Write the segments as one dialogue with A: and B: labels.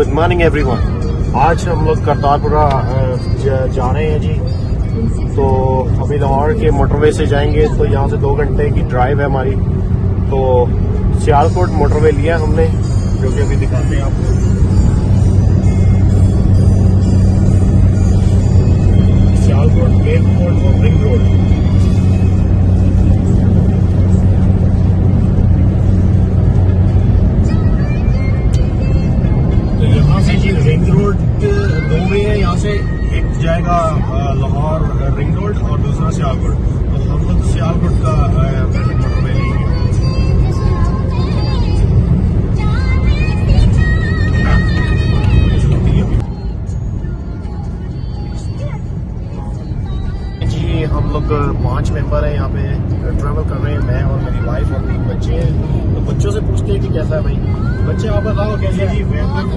A: Good morning every one آج ہم لوگ کرتارپورہ جا رہے ہیں جی۔ تو ابھی لاہور کے موٹر وے سے جائیں گے، تو یہاں سے دو گھنٹے کی ڈرائیو ہے ہماری۔ تو سیالکوٹ موٹر وے لیا ہم نے، جو کہ ابھی دکھاتے ہیں آپ کو۔ سیالکوٹ ایئرپورٹ سے ایک جائے گا لاہور رنگ روڈ اور دوسرا سیال روڈ تو ہم لوگ سیال روڈ کا بیٹنگ موٹر میں جی، ہم لوگ پانچ ممبر ہیں، یہاں پہ ٹریول کر رہے ہیں، میں اور میری وائف اور تین بچے ہیں۔ تو بچوں سے پوچھ جی کیسا ہے بھائی۔ بچے، آپ بتاؤ کیسے جی بہت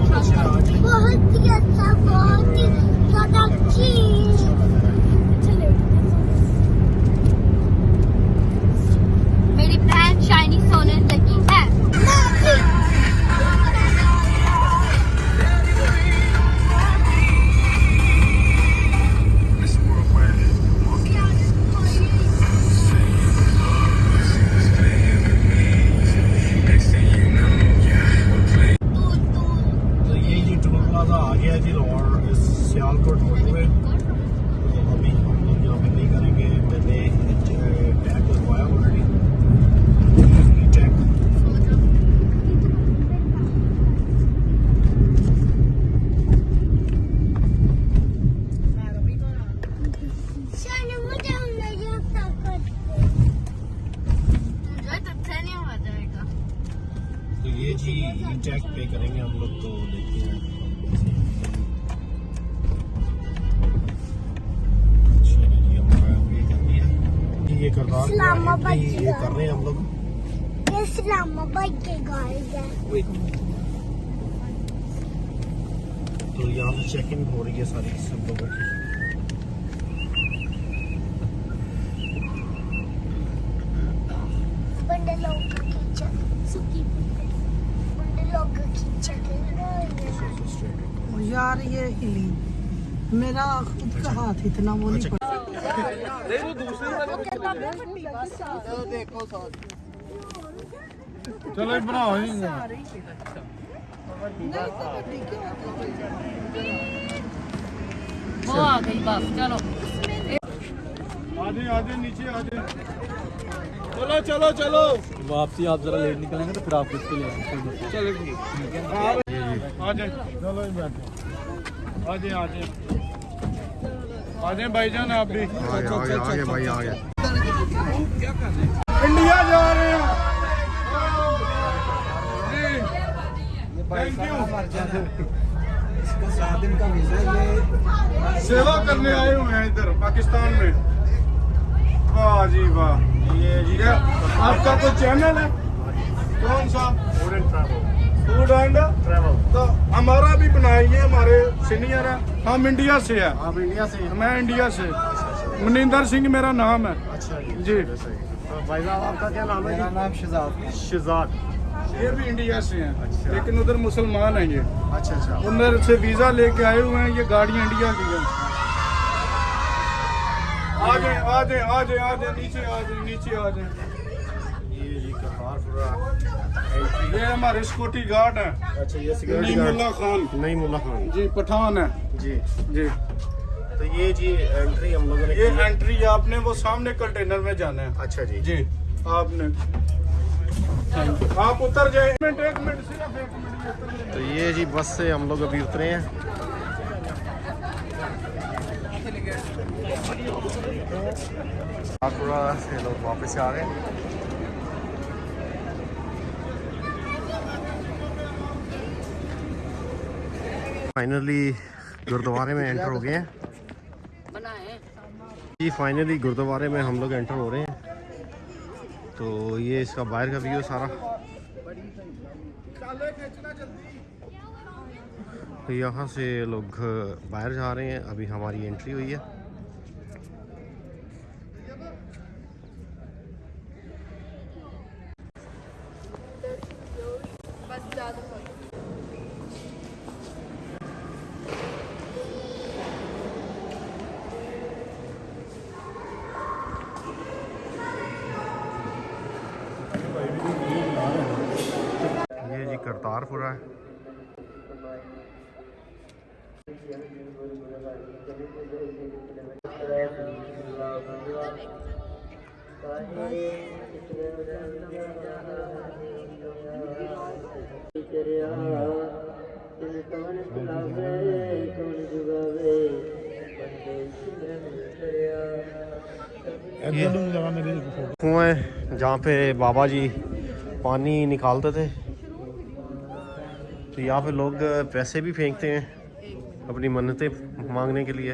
B: ہی اچھا بہت ہی زیادہ
C: میری بہن شائنی سونے
A: جی ٹیکس پے کریں گے ہم لوگ تو دیکھتے اچھا جی، ہیں۔ یہ کردار ہے۔ ہم لوگ۔
B: اسلام آباد کے گائے گئے
A: تو یہاں سے چیک ان ہو رہی ہے ساری سب لوگوں کی۔
B: بندے لوگ کی چیک سکی بندے۔
D: یار یہ ہلی میرا خود
A: کا ہاتھ
D: اتنا
A: وہ نہیں پڑتا.
E: چلو بنا
D: آ
E: گئی چلو چلو چلو۔
F: واپسی آپ ذرا لیٹ نکلیں گے تو پھر آپ اس کے لے چلو
E: آ جائیں انڈیا جا رہے ہیں سیوا کرنے آئے ہوئے ہیں ادھر پاکستان میں۔ واہ جی واہ
A: یہ آپ کا
E: چینل ہے کون سا فوڈ اینڈ تو ہمارا بھی بنائیے ہمارے سینئر ہے ہم انڈیا سے ہے میں انڈیا سے منیندر سنگھ میرا نام ہے
A: جی بھائی صاحب آپ کا کیا نام ہے
G: نام شہزاد
A: شہزاد یہ
E: بھی انڈیا سے ہیں
A: لیکن
E: ادھر مسلمان ہیں یہ
A: اچھا اچھا
E: ادھر سے ویزا لے کے آئے ہوئے ہیں یہ گاڑیاں انڈیا کی ہیں نیچے
A: یہ
E: ہمارے سیکورٹی گارڈ ہیں۔
A: اچھا،
E: جی پٹھان ہے
A: جی۔
E: جی۔
A: تو یہ جی انٹری ہم لوگوں نے یہ
E: انٹری آپ نے وہ سامنے کنٹینر میں جانا ہے۔
A: اچھا جی۔
E: جی آپ نے۔ آپ اتر جائیں۔ تو
A: یہ جی بس سے ہم لوگ ابھی اترے ہیں۔ سے لوگ واپس آ گئے فائنلی گردوارے میں انٹر ہو گئے ہیں جی فائنلی گردوارے میں ہم لوگ انٹر ہو رہے ہیں تو یہ اس کا باہر کا ویو سارا تو یہاں سے لوگ باہر جا رہے ہیں۔ ابھی ہماری انٹری ہوئی ہے۔ یہ جی کرتار ہے۔ کنویں جہاں پہ بابا جی پانی نکالتے تھے، تو یہاں پہ لوگ پیسے بھی پھینکتے ہیں۔ اپنی منتیں مانگنے کے لیے۔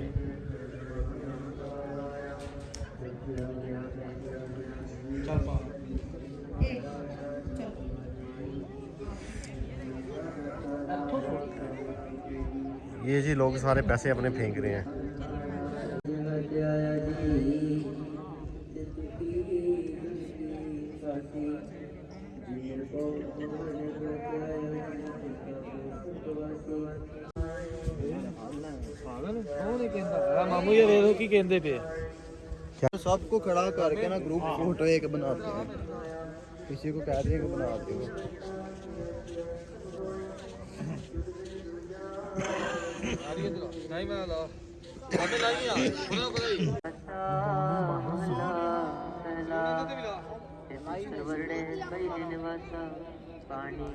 A: یہ جی لوگ سارے پیسے اپنے پھینک رہے ہیں۔
G: سب کو کھڑا کر کے نا گروپ فوٹو ایک بناتے ہیں کسی کو کہہ دیں کہ بنا دو
H: پانی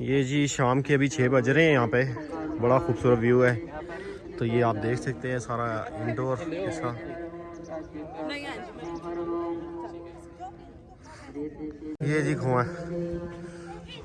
A: یہ جی شام کے ابھی چھ بج رہے ہیں یہاں پہ۔ بڑا خوبصورت ویو ہے۔ تو یہ آپ دیکھ سکتے ہیں سارا انڈور حصہ یہ جی کھواں Ow.